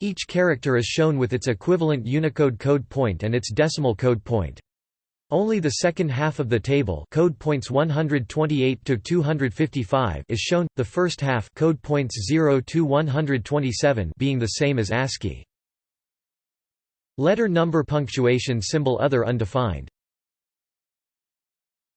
Each character is shown with its equivalent Unicode code point and its decimal code point. Only the second half of the table code points 128 to 255 is shown, the first half code points 0 to 127 being the same as ASCII. Letter number punctuation symbol other undefined